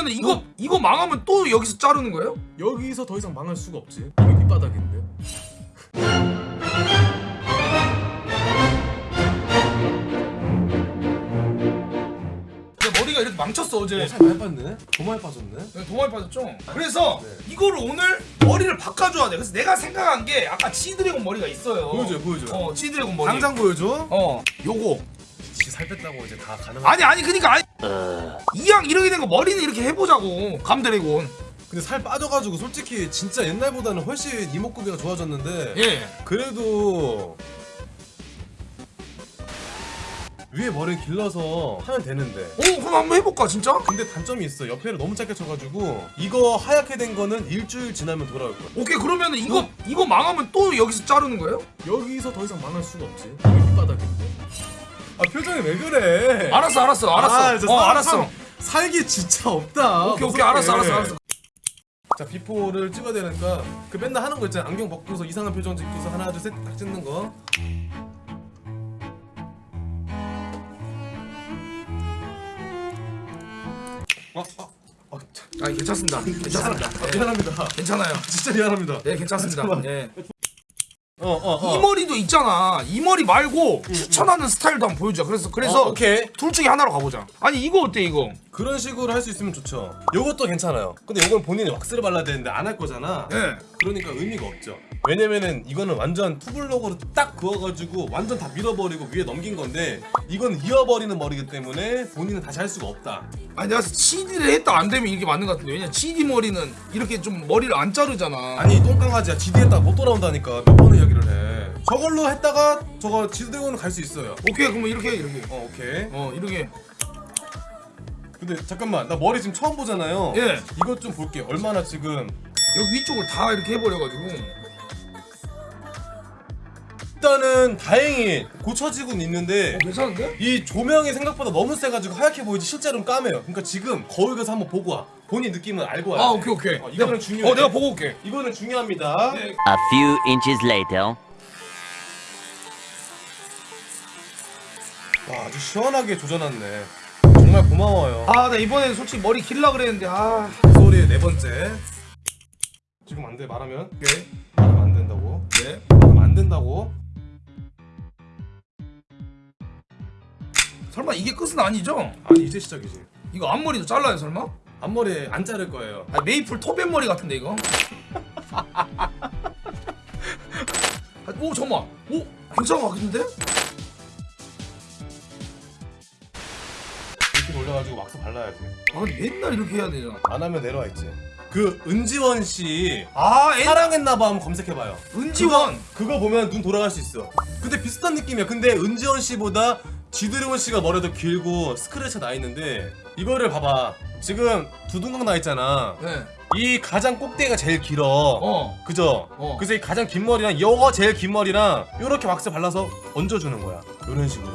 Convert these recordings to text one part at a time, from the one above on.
그러면은 이거 이거 망하면 또 여기서 자르는 거예요? 여기서 더 이상 망할 수가 없지 이게 밑바닥인데 머리가 이렇게 망쳤어 어제. 살 많이 빠졌네? 더 많이 빠졌네? 도마에 빠졌죠? 그래서 네. 이거를 오늘 머리를 바꿔줘야 돼. 그래서 내가 생각한 게 아까 치드래곤 머리가 있어요. 보여줘요, 보여줘요. 어, 치드래곤 머리. 당장 보여줘 어, 요거. 지살 뺐다고 이제 다 가능한 아니 아니 그니까 아니. 이왕 이렇게 된 거 머리는 이렇게 해보자고. 감드래곤. 근데 살 빠져가지고 솔직히 진짜 옛날보다는 훨씬 이목구비가 좋아졌는데 예. 그래도 위에 머리 길러서 하면 되는데 오, 그럼 한번 해볼까 진짜? 근데 단점이 있어 옆에를 너무 짧게 쳐가지고 이거 하얗게 된 거는 일주일 지나면 돌아올 거야 오케이 그러면은 이거 이거 망하면 또 여기서 자르는 거예요? 여기서 더 이상 망할 수가 없지 이게 밑바닥인데 아 표정이 왜 그래 알았어 알았어 알았어. 아, 어 사- 알았어. 사- 살기 진짜 없다 오케이 오케이. 알았어 알았어 알았어. 자 비포를 찍어야 되니까 그 맨날 하는 거 있잖아 안경 벗고서 이상한 표정 짓고서 하나 둘셋딱 찍는 거 어, 어, 어, 참, 아 괜찮습니다. 괜찮습니다. 아, 미안합니다 괜찮아요. 진짜 미안합니다 네 괜찮습니다. 예. 어, 어, 어. 이 머리도 있잖아. 이 머리 말고 추천하는 스타일도 한번 보여주자. 그래서 그래서 어, 오케이 둘 중에 하나로 가보자. 아니 이거 어때 이거? 그런 식으로 할 수 있으면 좋죠 요것도 괜찮아요 근데 요건 본인이 왁스를 발라야 되는데 안 할 거잖아 예. 그러니까 의미가 없죠 왜냐면은 이거는 완전 투블럭으로 딱 그어가지고 완전 다 밀어버리고 위에 넘긴 건데 이건 이어버리는 머리기 때문에 본인은 다시 할 수가 없다 아니 내가 CD를 했다 안 되면 이게 맞는 것 같은데 왜냐 CD 머리는 이렇게 좀 머리를 안 자르잖아. 아니 똥강아지야 지디했다가 못 돌아온다니까 몇 번을 이야기를 해 저걸로 했다가 저거 지드대원은 갈 수 있어요 오케이 그러면 이렇게 이렇게. 어 오케이 어 이렇게. 근데 잠깐만 나 머리 지금 처음 보잖아요 예. 이것 좀 볼게 얼마나 지금 여기 위쪽을 다 이렇게 해버려가지고. 일단은 다행히 고쳐지고는 있는데 어, 괜찮은데? 이 조명이 생각보다 너무 세가지고 하얗게 보이지 실제로는 까매요 그러니까 지금 거울 가서 한번 보고 와 본인 느낌은 알고 와야 아 돼. 오케이 오케이. 어, 이거는 내가- 중요해 어 내가 보고 올게. 이거는 중요합니다 네. A few inches later. 와 아주 시원하게 조져놨네 정말 고마워요 아 나 이번엔 솔직히 머리 길라 그랬는데 아. 그 소리의 네 번째 지금 안돼 말하면 오케이. 말하면 안 된다고 네. 말하면 안 된다고 설마 이게 끝은 아니죠? 아니 이제 시작이지. 이거 앞머리도 잘라요 설마? 앞머리 안 자를 거예요. 아 메이플 토벤 머리 같은데 이거? 아, 오 잠깐만. 오것 같은데? 이렇게 올려가지고 왁스 발라야지. 아 근데 맨날 이렇게 해야 되잖아. 안 하면 내려와 있지. 그 은지원 씨. 아 엔... 사랑했나봐 한번 검색해봐요. 은지원. 그거 보면 눈 돌아갈 수 있어. 근데 비슷한 느낌이야. 근데 은지원 씨보다 지드래곤 씨가 머리도 길고 스크래쳐 나 있는데 이거를 봐봐 지금 두둥강 나 있잖아 네. 이 가장 꼭대기가 제일 길어 어. 그죠? 어. 그래서 이 가장 긴 머리랑 이거 제일 긴 머리랑 요렇게 왁스 발라서 얹어주는 거야 요런 식으로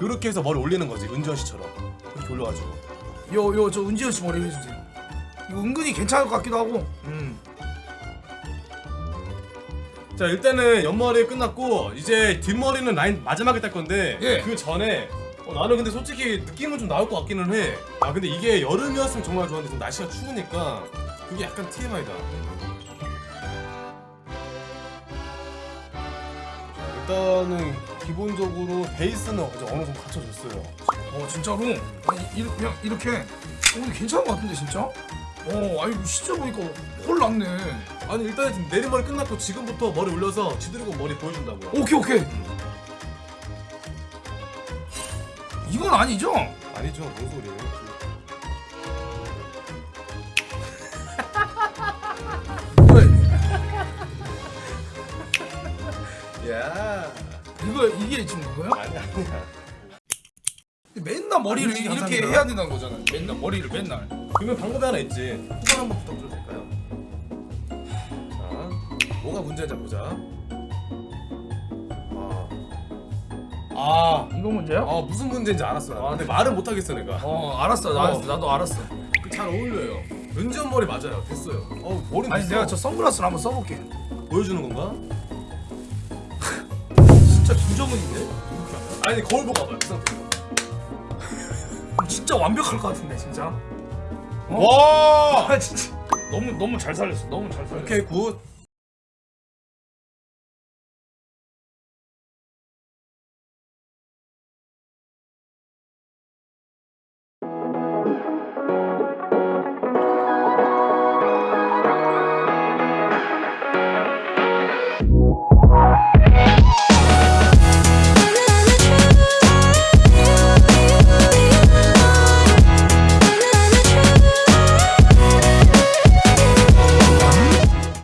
요렇게 해서 머리 올리는 거지 은지원 씨처럼 이렇게 올려가지고 요 요 저 은지원 씨 머리 해주세요 이거 은근히 괜찮을 것 같기도 하고 음. 자 일단은 옆머리 끝났고 이제 뒷머리는 라인 마지막에 딸 건데 예. 그 전에 어, 나는 근데 솔직히 느낌은 좀 나올 것 같기는 해 아 근데 이게 여름이었으면 정말 좋았는데 지금 날씨가 추우니까 그게 약간 TMI다. 일단은 기본적으로 베이스는 이제 어느 정도 갖춰졌어요. 어 진짜로? 아니 이, 그냥 이렇게? 어 이거 괜찮은 것 같은데 진짜? 어 아니 진짜 보니까 홀 났네. 아니 일단은 지금 내리머리 끝났고 지금부터 머리 올려서 지드래곤 머리 보여준다고요. 오케이 오케이. 이건 아니죠? 아니죠. 뭔 소리예요? 왜? 야. 이거 이게 지금 그거야? 아니 아니야 맨날 머리를 아니, 이렇게 감사합니다. 해야 된다는 거잖아 맨날 머리를 맨날. 그러면 방법이 하나 있지. 후반 한번 부탁드려도 될까요? 자 뭐가 문제인지 보자. 아, 아, 이거 문제야? 아 무슨 문제인지 알았어 아 근데 말은 못하겠어 내가. 어 알았어 나, 어. 나도 알았어. 그잘 어울려요. 은지원 머리 맞아요. 됐어요. 어 머리 아니 됐어. 내가 저 선글라스를 한번 써볼게. 보여주는 건가? 진짜 김정은인데? 아니 거울 보고 와봐요 그 상태로 진짜 완벽할 것 같은데 진짜. 어? 와! 아 진짜. 너무 너무 잘 살렸어 너무 잘 살렸어. 오케이 good